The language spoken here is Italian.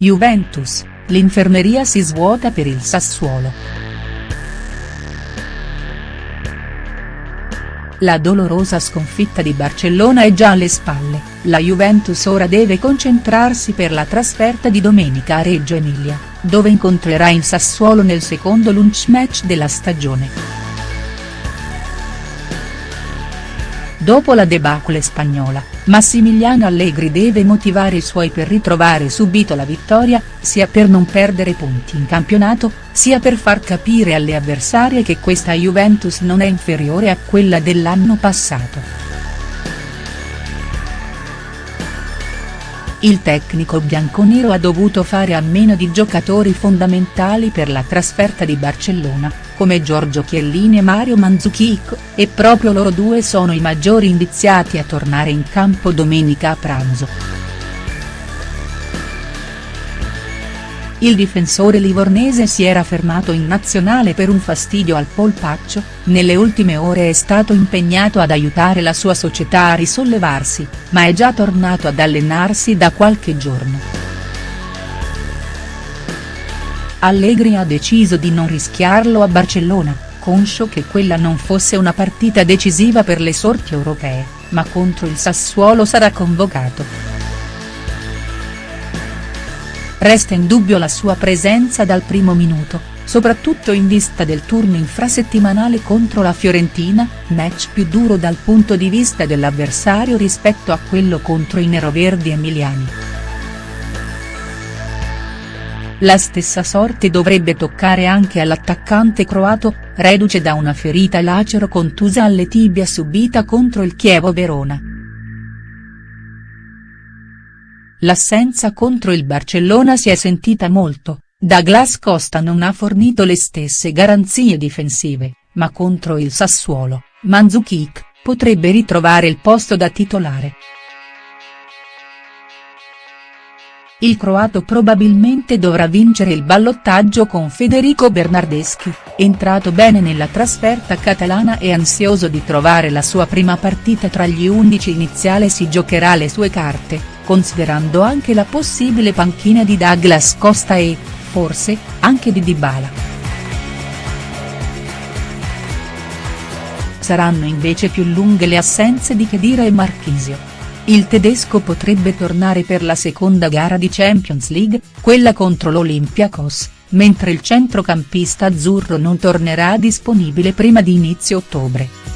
Juventus, l'infermeria si svuota per il Sassuolo. La dolorosa sconfitta di Barcellona è già alle spalle, la Juventus ora deve concentrarsi per la trasferta di domenica a Reggio Emilia, dove incontrerà il Sassuolo nel secondo lunch match della stagione. Dopo la debacle spagnola, Massimiliano Allegri deve motivare i suoi per ritrovare subito la vittoria, sia per non perdere punti in campionato, sia per far capire alle avversarie che questa Juventus non è inferiore a quella dell'anno passato. Il tecnico bianconero ha dovuto fare a meno di giocatori fondamentali per la trasferta di Barcellona, come Giorgio Chiellini e Mario Mandzukic, e proprio loro due sono i maggiori indiziati a tornare in campo domenica a pranzo. Il difensore livornese si era fermato in nazionale per un fastidio al polpaccio, nelle ultime ore è stato impegnato ad aiutare la sua società a risollevarsi, ma è già tornato ad allenarsi da qualche giorno. Allegri ha deciso di non rischiarlo a Barcellona, conscio che quella non fosse una partita decisiva per le sorti europee, ma contro il Sassuolo sarà convocato. Resta in dubbio la sua presenza dal primo minuto, soprattutto in vista del turno infrasettimanale contro la Fiorentina, match più duro dal punto di vista dell'avversario rispetto a quello contro i neroverdi emiliani. La stessa sorte dovrebbe toccare anche all'attaccante croato, reduce da una ferita lacero contusa alle tibia subita contro il Chievo Verona. L'assenza contro il Barcellona si è sentita molto, Douglas Costa non ha fornito le stesse garanzie difensive, ma contro il Sassuolo, Mandzukic, potrebbe ritrovare il posto da titolare. Il croato probabilmente dovrà vincere il ballottaggio con Federico Bernardeschi, entrato bene nella trasferta catalana e ansioso di trovare la sua prima partita tra gli undici iniziale si giocherà le sue carte, considerando anche la possibile panchina di Douglas Costa e, forse, anche di Dybala. Saranno invece più lunghe le assenze di Khedira e Marchisio. Il tedesco potrebbe tornare per la seconda gara di Champions League, quella contro l'Olympiakos, mentre il centrocampista azzurro non tornerà disponibile prima di inizio ottobre.